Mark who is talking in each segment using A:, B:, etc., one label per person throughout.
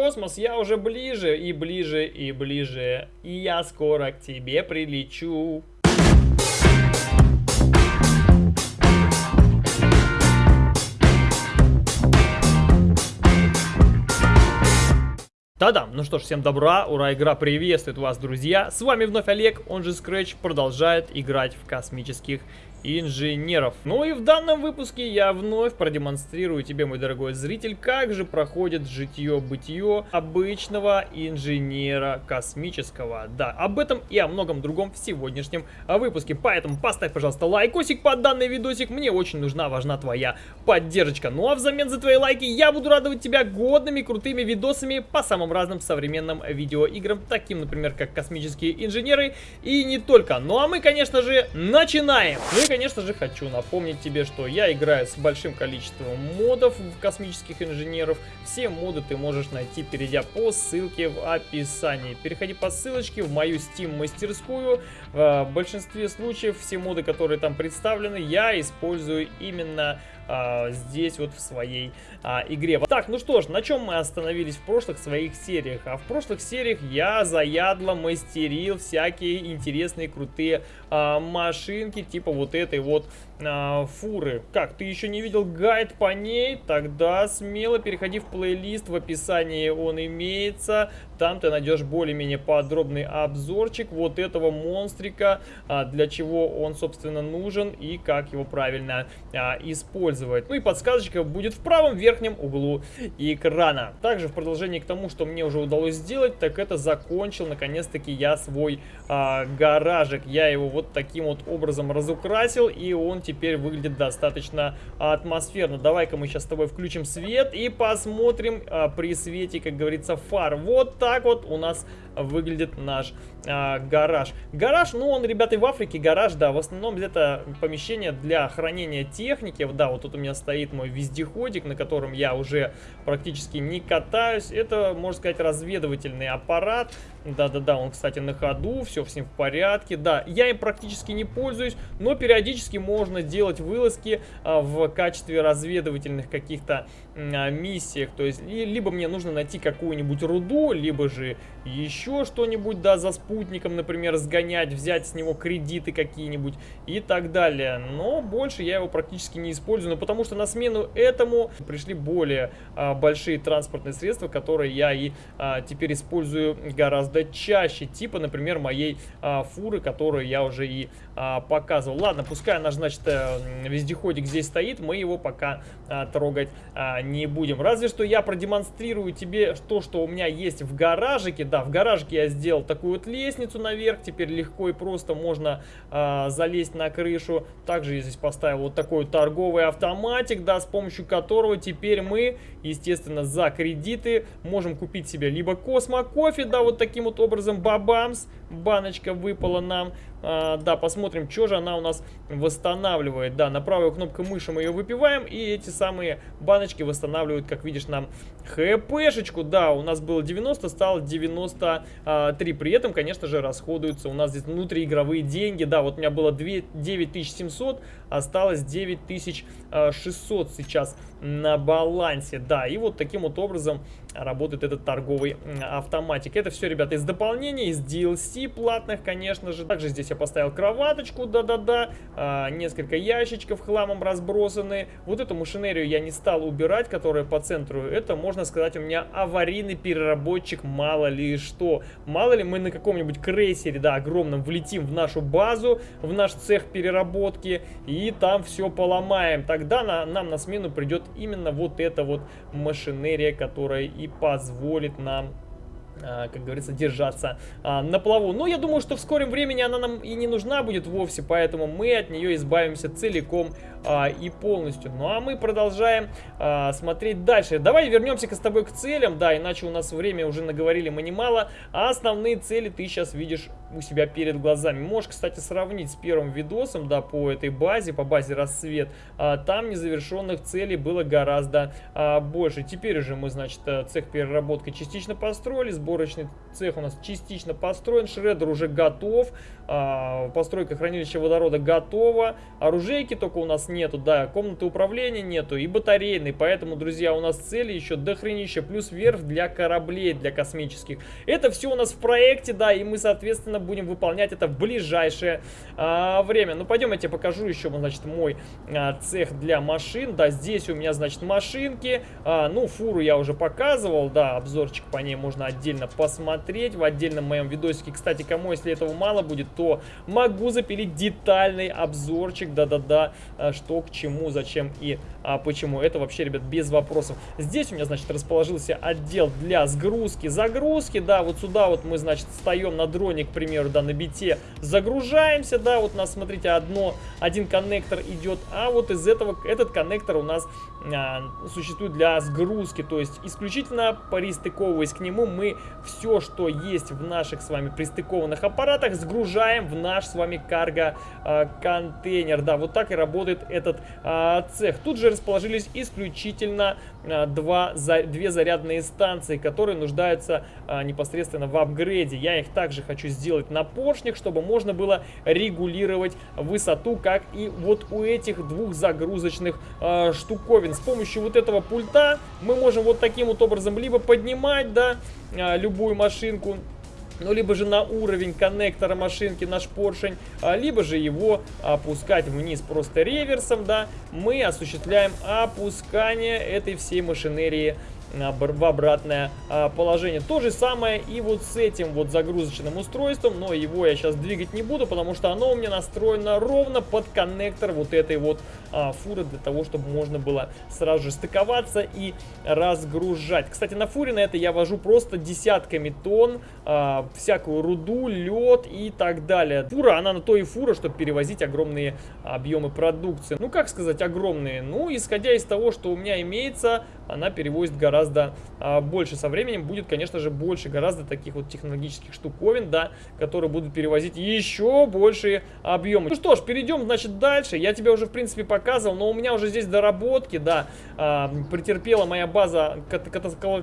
A: космос, я уже ближе и ближе и ближе. И я скоро к тебе прилечу. Та-дам! Ну что ж, всем добра, ура, игра приветствует вас, друзья! С вами вновь Олег, он же Scratch, продолжает играть в космических инженеров. Ну и в данном выпуске я вновь продемонстрирую тебе, мой дорогой зритель, как же проходит житье-бытие обычного инженера космического. Да, об этом и о многом другом в сегодняшнем выпуске. Поэтому поставь, пожалуйста, лайкосик под данный видосик. Мне очень нужна, важна твоя поддержка. Ну а взамен за твои лайки я буду радовать тебя годными, крутыми видосами по самым разным современным видеоиграм, таким, например, как космические инженеры и не только. Ну а мы, конечно же, начинаем! Ну конечно же, хочу напомнить тебе, что я играю с большим количеством модов космических инженеров. Все моды ты можешь найти, перейдя по ссылке в описании. Переходи по ссылочке в мою Steam мастерскую. В большинстве случаев все моды, которые там представлены, я использую именно а, здесь вот в своей а, игре. Так, ну что ж, на чем мы остановились в прошлых своих сериях? А в прошлых сериях я заядло мастерил всякие интересные крутые а, машинки, типа вот этой вот а, фуры. Как, ты еще не видел гайд по ней? Тогда смело переходи в плейлист, в описании он имеется. Там ты найдешь более-менее подробный обзорчик вот этого монстрика, а, для чего он, собственно, нужен и как его правильно а, использовать. Ну и подсказочка будет в правом верхнем углу экрана. Также в продолжении к тому, что мне уже удалось сделать, так это закончил наконец-таки я свой а, гаражик. Я его вот таким вот образом разукрасил, и он теперь выглядит достаточно атмосферно. Давай-ка мы сейчас с тобой включим свет и посмотрим а, при свете, как говорится, фар. Вот так вот у нас выглядит наш а, гараж. Гараж, ну он, ребята, в Африке гараж, да, в основном это помещение для хранения техники. Да, вот тут у меня стоит мой вездеходик, на котором я уже практически не катаюсь. Это, можно сказать, разведывательный аппарат. Да-да-да, он, кстати, на ходу, все с ним в порядке. Да, я им практически не пользуюсь, но периодически можно делать вылазки а, в качестве разведывательных каких-то миссиях. То есть, либо мне нужно найти какую-нибудь руду, либо же еще что-нибудь, да, за спутником, например, сгонять, взять с него кредиты какие-нибудь и так далее. Но больше я его практически не использую, но потому что на смену этому пришли более а, большие транспортные средства, которые я и а, теперь использую гораздо чаще. Типа, например, моей а, фуры, которую я уже и а, показывал. Ладно, пускай наш, значит, э, вездеходик здесь стоит, мы его пока а, трогать а, не будем. Разве что я продемонстрирую тебе то, что у меня есть в гаражике. Да, в гаражике я сделал такую вот лестницу наверх, теперь легко и просто можно а, залезть на крышу. Также я здесь поставил вот такой торговый автоматик, да, с помощью которого теперь мы, естественно, за кредиты можем купить себе либо космо кофе, да, вот таким вот образом, бабамс, баночка выпала нам, а, да, посмотрим, что же она у нас восстанавливает. Да, на правую кнопку мыши мы ее выпиваем, и эти самые баночки восстанавливают, как видишь, нам хпшечку. Да, у нас было 90, стало 93. При этом, конечно же, расходуются у нас здесь внутриигровые деньги. Да, вот у меня было 2, 9700, осталось 9600 сейчас на балансе. Да, и вот таким вот образом работает этот торговый автоматик. Это все, ребята, из дополнения, из DLC платных, конечно же. Также здесь я поставил кроваточку, да-да-да, а, несколько ящичков хламом разбросаны. Вот эту машинерию я не стал убирать, которая по центру. Это, можно сказать, у меня аварийный переработчик, мало ли что. Мало ли мы на каком-нибудь крейсере, да, огромном, влетим в нашу базу, в наш цех переработки, и там все поломаем. Тогда на, нам на смену придет именно вот эта вот машинерия, которая и позволит нам а, как говорится, держаться а, на плаву. Но я думаю, что в скором времени она нам и не нужна будет вовсе, поэтому мы от нее избавимся целиком а, и полностью. Ну а мы продолжаем а, смотреть дальше. Давай вернемся с тобой к целям, да, иначе у нас время уже наговорили мы немало, а основные цели ты сейчас видишь у себя перед глазами. Можешь, кстати, сравнить с первым видосом, да, по этой базе, по базе рассвет. А, там незавершенных целей было гораздо а, больше. Теперь уже мы, значит, цех переработки частично построили, сборочный цех у нас частично построен, шредер уже готов, а, постройка хранилища водорода готова, оружейки только у нас нету, да, комнаты управления нету и батарейной, поэтому, друзья, у нас цели еще дохренища, плюс верфь для кораблей, для космических. Это все у нас в проекте, да, и мы, соответственно, будем выполнять это в ближайшее а, время. Ну, пойдем, я тебе покажу еще, значит, мой а, цех для машин, да, здесь у меня, значит, машинки, а, ну, фуру я уже показывал, да, обзорчик по ней можно отдельно посмотреть в отдельном моем видосике. Кстати, кому, если этого мало будет, то могу запилить детальный обзорчик, да-да-да, а, что к чему, зачем и а, почему. Это вообще, ребят, без вопросов. Здесь у меня, значит, расположился отдел для сгрузки, загрузки, да, вот сюда вот мы, значит, встаем на дроне, к примеру, да, на бите, загружаемся, да, вот у нас, смотрите, одно, один коннектор идет, а вот из этого, этот коннектор у нас а, существует для сгрузки, то есть исключительно пристыковываясь к нему, мы все, что есть в наших с вами пристыкованных аппаратах, сгружаем в наш с вами карго-контейнер. Да, вот так и работает этот а, цех. Тут же расположились исключительно а, два, за, две зарядные станции, которые нуждаются а, непосредственно в апгрейде. Я их также хочу сделать на поршнях, чтобы можно было регулировать высоту, как и вот у этих двух загрузочных а, штуковин. С помощью вот этого пульта мы можем вот таким вот образом либо поднимать, да, а, любую машинку, ну, либо же на уровень коннектора машинки наш поршень, а, либо же его опускать вниз просто реверсом, да, мы осуществляем опускание этой всей машинерии в обратное а, положение. То же самое и вот с этим вот загрузочным устройством, но его я сейчас двигать не буду, потому что оно у меня настроено ровно под коннектор вот этой вот а, фуры, для того, чтобы можно было сразу же стыковаться и разгружать. Кстати, на фуре на это я вожу просто десятками тонн, а, всякую руду, лед и так далее. Фура, она на то и фура, чтобы перевозить огромные объемы продукции. Ну, как сказать огромные? Ну, исходя из того, что у меня имеется, она перевозит гораздо а, больше. Со временем будет, конечно же, больше гораздо таких вот технологических штуковин, да, которые будут перевозить еще большие объемы. Ну что ж, перейдем, значит, дальше. Я тебе уже, в принципе, показывал, но у меня уже здесь доработки, да, а, претерпела моя база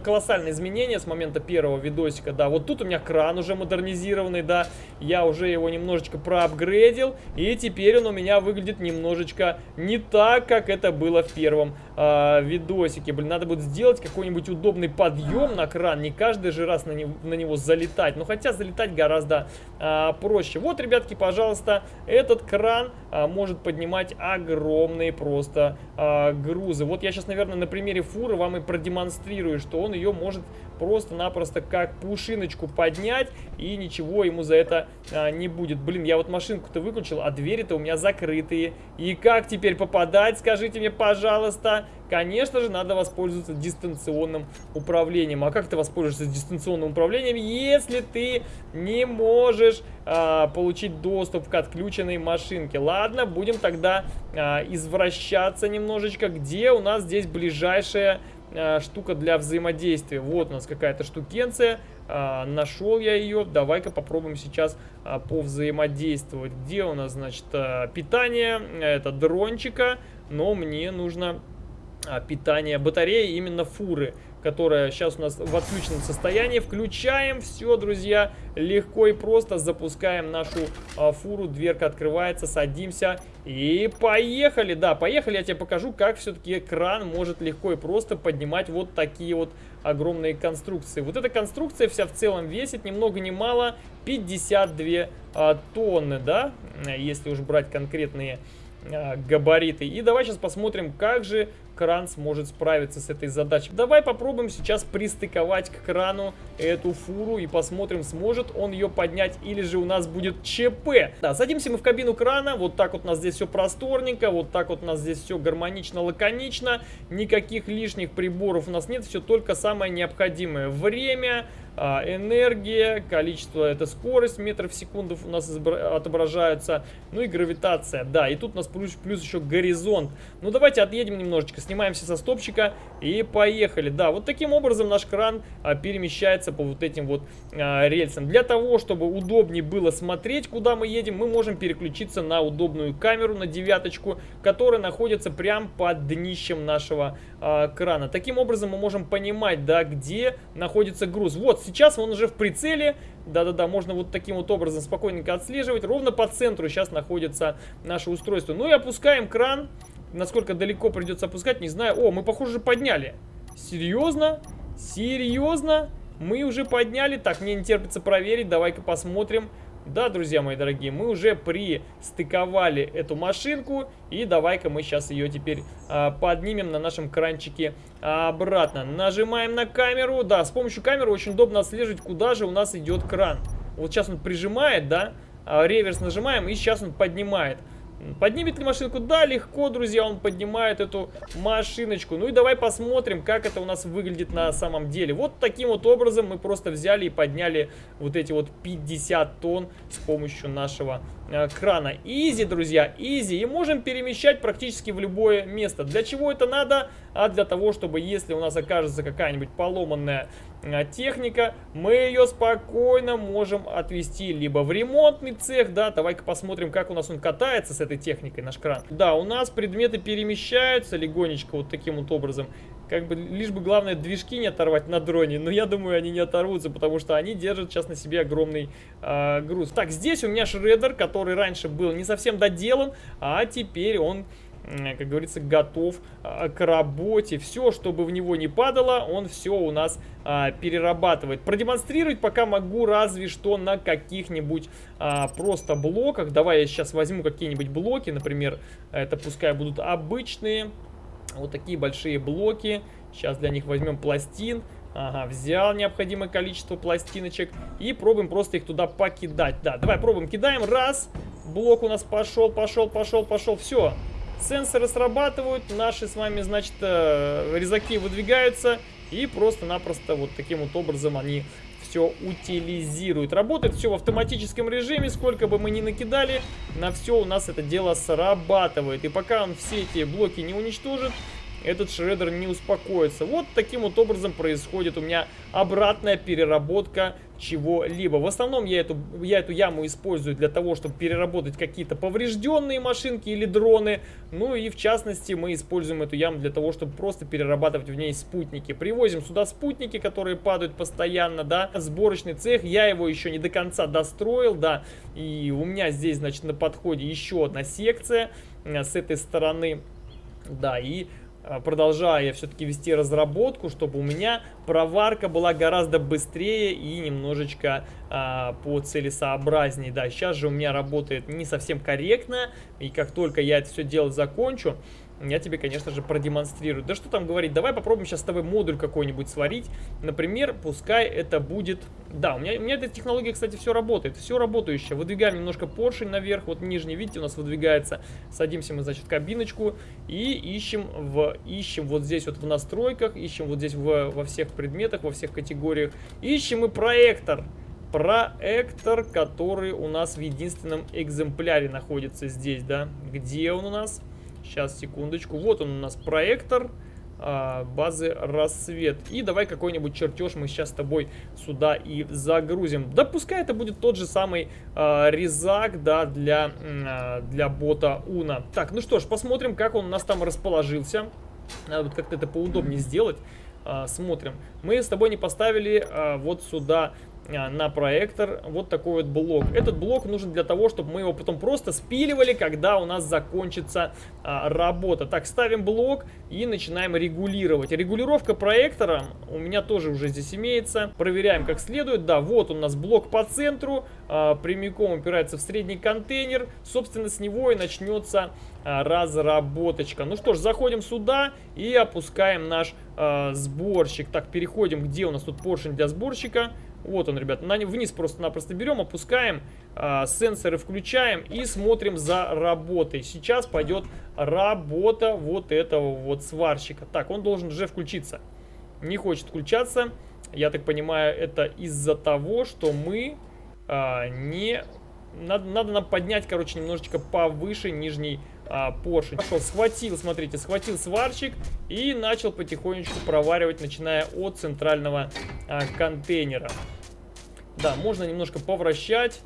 A: колоссальные изменения с момента первого видосика, да. Вот тут у меня кран уже модернизированный, да, я уже его немножечко проапгрейдил, и теперь он у меня выглядит немножечко не так, как это было в первом а, видосике. Блин, надо будет сделать какой-нибудь удобный подъем на кран, не каждый же раз на него, на него залетать. Но хотя залетать гораздо а, проще. Вот, ребятки, пожалуйста, этот кран а, может поднимать огромные просто а, грузы. Вот я сейчас, наверное, на примере фуры вам и продемонстрирую, что он ее может просто-напросто как пушиночку поднять, и ничего ему за это а, не будет. Блин, я вот машинку-то выключил, а двери-то у меня закрытые. И как теперь попадать, скажите мне, пожалуйста? Конечно же, надо воспользоваться дистанционным управлением. А как ты воспользуешься дистанционным управлением, если ты не можешь а, получить доступ к отключенной машинке? Ладно, будем тогда а, извращаться немножечко. Где у нас здесь ближайшая а, штука для взаимодействия? Вот у нас какая-то штукенция. А, нашел я ее. Давай-ка попробуем сейчас а, повзаимодействовать. Где у нас, значит, а, питание? Это дрончика. Но мне нужно питания батареи именно фуры, которая сейчас у нас в отключенном состоянии. Включаем все, друзья, легко и просто запускаем нашу а, фуру, дверка открывается, садимся и поехали. Да, поехали, я тебе покажу, как все-таки кран может легко и просто поднимать вот такие вот огромные конструкции. Вот эта конструкция вся в целом весит ни много ни мало 52 а, тонны, да, если уж брать конкретные а, габариты. И давай сейчас посмотрим, как же кран сможет справиться с этой задачей. Давай попробуем сейчас пристыковать к крану эту фуру и посмотрим, сможет он ее поднять или же у нас будет ЧП. Да, садимся мы в кабину крана, вот так вот у нас здесь все просторненько, вот так вот у нас здесь все гармонично, лаконично, никаких лишних приборов у нас нет, все только самое необходимое. Время, а, энергия, количество, это скорость метров в секунду у нас отображаются, ну и гравитация, да, и тут у нас плюс, плюс еще горизонт. Ну давайте отъедем немножечко, снимаемся со стопчика и поехали. Да, вот таким образом наш кран а, перемещается по вот этим вот а, рельсам. Для того, чтобы удобнее было смотреть, куда мы едем, мы можем переключиться на удобную камеру, на девяточку, которая находится прямо под днищем нашего а, крана. Таким образом мы можем понимать, да, где находится груз. Вот сейчас он уже в прицеле. Да-да-да, можно вот таким вот образом спокойненько отслеживать. Ровно по центру сейчас находится наше устройство. Ну и опускаем кран. Насколько далеко придется опускать, не знаю. О, мы, похоже, подняли. Серьезно? Серьезно? Мы уже подняли. Так, мне не терпится проверить. Давай-ка посмотрим. Да, друзья мои дорогие, мы уже пристыковали эту машинку. И давай-ка мы сейчас ее теперь а, поднимем на нашем кранчике обратно. Нажимаем на камеру. Да, с помощью камеры очень удобно отслеживать, куда же у нас идет кран. Вот сейчас он прижимает, да, а, реверс нажимаем, и сейчас он поднимает. Поднимет ли машинку? Да, легко, друзья, он поднимает эту машиночку. Ну и давай посмотрим, как это у нас выглядит на самом деле. Вот таким вот образом мы просто взяли и подняли вот эти вот 50 тонн с помощью нашего крана. Изи, друзья, изи. И можем перемещать практически в любое место. Для чего это надо? А для того, чтобы если у нас окажется какая-нибудь поломанная а, техника, мы ее спокойно можем отвезти либо в ремонтный цех, да, давай-ка посмотрим, как у нас он катается с этой техникой, наш кран. Да, у нас предметы перемещаются легонечко вот таким вот образом, как бы, лишь бы главное движки не оторвать на дроне, но я думаю, они не оторвутся, потому что они держат сейчас на себе огромный э, груз. Так, здесь у меня шредер, который раньше был не совсем доделан, а теперь он как говорится, готов а, к работе. Все, чтобы в него не падало, он все у нас а, перерабатывает. Продемонстрировать пока могу разве что на каких-нибудь а, просто блоках. Давай я сейчас возьму какие-нибудь блоки, например, это пускай будут обычные, вот такие большие блоки. Сейчас для них возьмем пластин. Ага, взял необходимое количество пластиночек и пробуем просто их туда покидать. Да, давай пробуем, кидаем. Раз, блок у нас пошел, пошел, пошел, пошел. Все, Сенсоры срабатывают, наши с вами, значит, э, резаки выдвигаются. И просто-напросто вот таким вот образом они все утилизируют. Работает все в автоматическом режиме, сколько бы мы ни накидали, на все у нас это дело срабатывает. И пока он все эти блоки не уничтожит, этот шредер не успокоится. Вот таким вот образом происходит у меня обратная переработка чего-либо. В основном я эту, я эту яму использую для того, чтобы переработать какие-то поврежденные машинки или дроны. Ну и в частности мы используем эту яму для того, чтобы просто перерабатывать в ней спутники. Привозим сюда спутники, которые падают постоянно, да. Сборочный цех, я его еще не до конца достроил, да. И у меня здесь, значит, на подходе еще одна секция э, с этой стороны. Да, и продолжаю я все-таки вести разработку, чтобы у меня проварка была гораздо быстрее и немножечко а, по целесообразнее. Да, сейчас же у меня работает не совсем корректно, и как только я это все дело закончу, я тебе, конечно же, продемонстрирую. Да что там говорить, давай попробуем сейчас с тобой модуль какой-нибудь сварить. Например, пускай это будет... Да, у меня, у меня эта технология, кстати, все работает, все работающее. Выдвигаем немножко поршень наверх, вот нижний, видите, у нас выдвигается. Садимся мы, значит, в кабиночку и ищем, в, ищем вот здесь вот в настройках, ищем вот здесь в, во всех предметах, во всех категориях. Ищем и проектор проектор, который у нас в единственном экземпляре находится здесь, да. Где он у нас? Сейчас, секундочку. Вот он у нас проектор а, базы рассвет. И давай какой-нибудь чертеж мы сейчас с тобой сюда и загрузим. Да пускай это будет тот же самый э, резак, да, для, э, для бота Уна. Так, ну что ж, посмотрим, как он у нас там расположился. Надо вот как-то это поудобнее сделать. Э, смотрим. Мы с тобой не поставили э, вот сюда а, на проектор вот такой вот блок. Этот блок нужен для того, чтобы мы его потом просто спиливали, когда у нас закончится а, работа. Так, ставим блок и начинаем регулировать. Регулировка проектора у меня тоже уже здесь имеется. Проверяем как следует. Да, вот у нас блок по центру, а, прямиком упирается в средний контейнер. Собственно, с него и начнется а, разработочка. Ну что ж, заходим сюда и опускаем наш а, сборщик. Так, переходим, где у нас тут поршень для сборщика. Вот он, ребят, на, вниз просто-напросто берем, опускаем, э, сенсоры включаем и смотрим за работой. Сейчас пойдет работа вот этого вот сварщика. Так, он должен уже включиться. Не хочет включаться. Я так понимаю, это из-за того, что мы э, не... Надо, надо нам поднять, короче, немножечко повыше нижний а, поршень. Пошел, схватил, смотрите, схватил сварщик и начал потихонечку проваривать, начиная от центрального а, контейнера. Да, можно немножко повращать,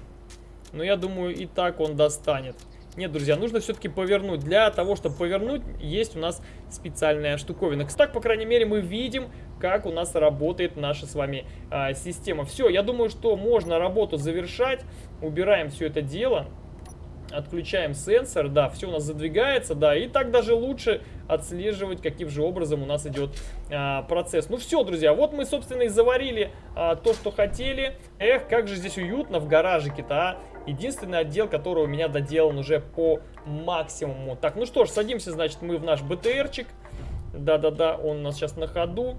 A: но я думаю, и так он достанет. Нет, друзья, нужно все-таки повернуть. Для того, чтобы повернуть, есть у нас специальная штуковина. Так, по крайней мере, мы видим, как у нас работает наша с вами а, система. Все, я думаю, что можно работу завершать. Убираем все это дело. Отключаем сенсор, да, все у нас задвигается, да, и так даже лучше отслеживать, каким же образом у нас идет а, процесс. Ну все, друзья, вот мы, собственно, и заварили а, то, что хотели. Эх, как же здесь уютно в гаражике-то, а. Единственный отдел, который у меня доделан уже по максимуму. Так, ну что ж, садимся, значит, мы в наш БТРчик. Да-да-да, он у нас сейчас на ходу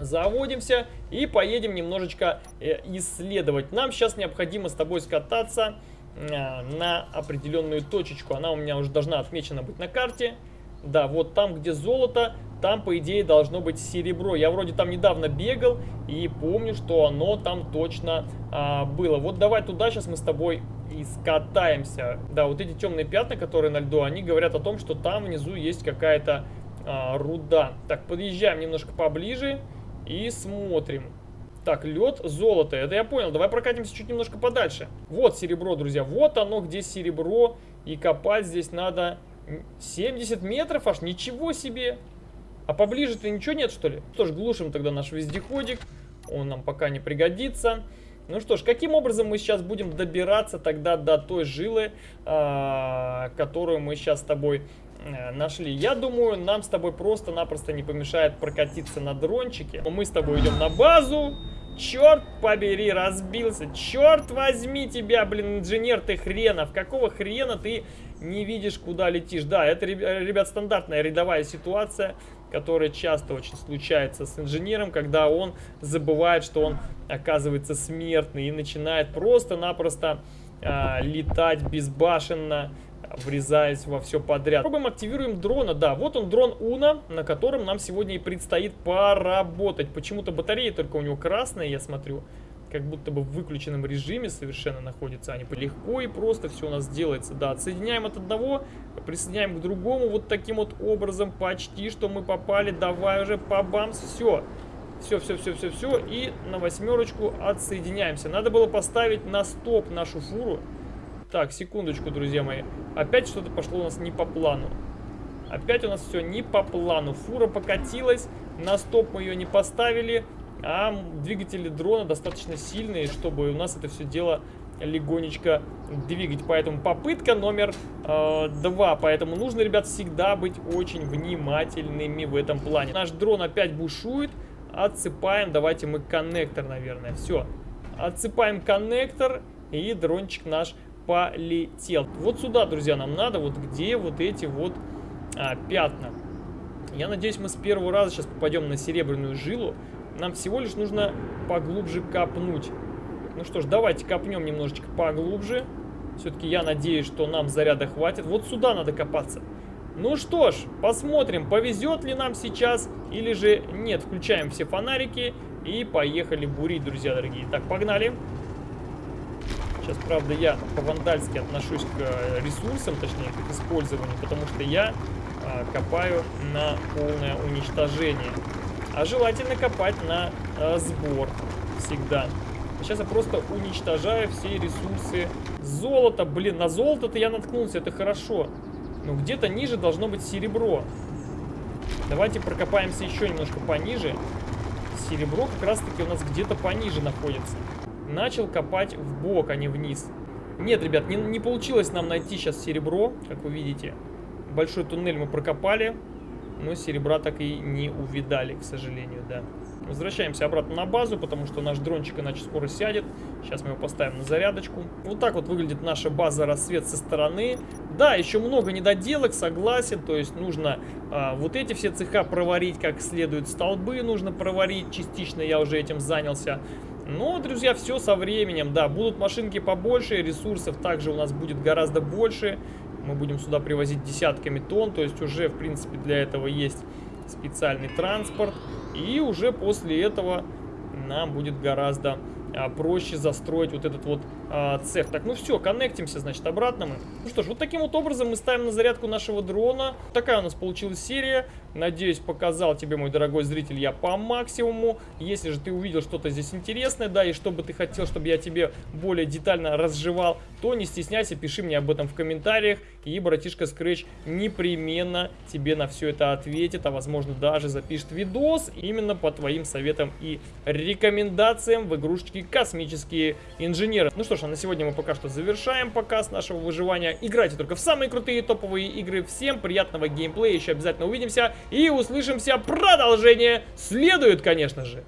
A: заводимся и поедем немножечко э, исследовать. Нам сейчас необходимо с тобой скататься на определенную точечку. Она у меня уже должна отмечена быть на карте. Да, вот там, где золото, там, по идее, должно быть серебро. Я вроде там недавно бегал и помню, что оно там точно а, было. Вот давай туда сейчас мы с тобой и скатаемся. Да, вот эти темные пятна, которые на льду, они говорят о том, что там внизу есть какая-то а, руда. Так, подъезжаем немножко поближе. И смотрим. Так, лед, золото. Это я понял. Давай прокатимся чуть немножко подальше. Вот серебро, друзья. Вот оно, где серебро. И копать здесь надо 70 метров аж. Ничего себе. А поближе-то ничего нет, что ли? Что ж, глушим тогда наш вездеходик. Он нам пока не пригодится. Ну что ж, каким образом мы сейчас будем добираться тогда до той жилы, а, которую мы сейчас с тобой нашли. Я думаю, нам с тобой просто-напросто не помешает прокатиться на дрончике. Мы с тобой идем на базу. Черт побери, разбился. Черт возьми тебя, блин, инженер ты хренов. Какого хрена ты не видишь, куда летишь? Да, это, ребят, стандартная рядовая ситуация, которая часто очень случается с инженером, когда он забывает, что он оказывается смертный и начинает просто-напросто э, летать безбашенно врезаясь во все подряд. Пробуем, активируем дрона. Да, вот он дрон Уна, на котором нам сегодня и предстоит поработать. Почему-то батареи только у него красные, я смотрю. Как будто бы в выключенном режиме совершенно находятся они. Легко и просто все у нас делается. Да, отсоединяем от одного, присоединяем к другому вот таким вот образом. Почти что мы попали. Давай уже по бамс. Все. Все, все, все, все, все. И на восьмерочку отсоединяемся. Надо было поставить на стоп нашу фуру. Так, секундочку, друзья мои. Опять что-то пошло у нас не по плану. Опять у нас все не по плану. Фура покатилась, на стоп мы ее не поставили, а двигатели дрона достаточно сильные, чтобы у нас это все дело легонечко двигать. Поэтому попытка номер э, два. Поэтому нужно, ребят, всегда быть очень внимательными в этом плане. Наш дрон опять бушует. Отсыпаем. Давайте мы коннектор, наверное. Все. Отсыпаем коннектор. И дрончик наш полетел. Вот сюда, друзья, нам надо, вот где вот эти вот а, пятна. Я надеюсь, мы с первого раза сейчас попадем на серебряную жилу. Нам всего лишь нужно поглубже копнуть. Ну что ж, давайте копнем немножечко поглубже. Все-таки я надеюсь, что нам заряда хватит. Вот сюда надо копаться. Ну что ж, посмотрим, повезет ли нам сейчас или же нет. Включаем все фонарики и поехали бурить, друзья дорогие. Так, погнали. Сейчас, правда, я по-вандальски отношусь к э, ресурсам, точнее, к их использованию, потому что я а, копаю на полное уничтожение. А желательно копать на а, сбор всегда. Сейчас я просто уничтожаю все ресурсы. Золото, блин, на золото-то я наткнулся, это хорошо. Но где-то ниже должно быть серебро. Давайте прокопаемся еще немножко пониже. Серебро как раз-таки у нас где-то пониже находится начал копать в бок, а не вниз. Нет, ребят, не, не получилось нам найти сейчас серебро, как вы видите. Большой туннель мы прокопали, но серебра так и не увидали, к сожалению, да. Возвращаемся обратно на базу, потому что наш дрончик иначе скоро сядет. Сейчас мы его поставим на зарядочку. Вот так вот выглядит наша база рассвет со стороны. Да, еще много недоделок, согласен. То есть нужно а, вот эти все цеха проварить как следует. Столбы нужно проварить. Частично я уже этим занялся. Но, друзья, все со временем. Да, будут машинки побольше, ресурсов также у нас будет гораздо больше. Мы будем сюда привозить десятками тонн, то есть уже, в принципе, для этого есть специальный транспорт. И уже после этого нам будет гораздо а, проще застроить вот этот вот а, цех. Так, ну все, коннектимся, значит, обратно мы. Ну что ж, вот таким вот образом мы ставим на зарядку нашего дрона. Такая у нас получилась серия. Надеюсь, показал тебе, мой дорогой зритель, я по максимуму. Если же ты увидел что-то здесь интересное, да, и что бы ты хотел, чтобы я тебе более детально разжевал, то не стесняйся, пиши мне об этом в комментариях. И братишка Scratch непременно тебе на все это ответит, а возможно даже запишет видос именно по твоим советам и рекомендациям в игрушечке «Космические инженеры». Ну что ж, а на сегодня мы пока что завершаем показ нашего выживания. Играйте только в самые крутые топовые игры. Всем приятного геймплея, еще обязательно увидимся и услышимся. Продолжение следует, конечно же.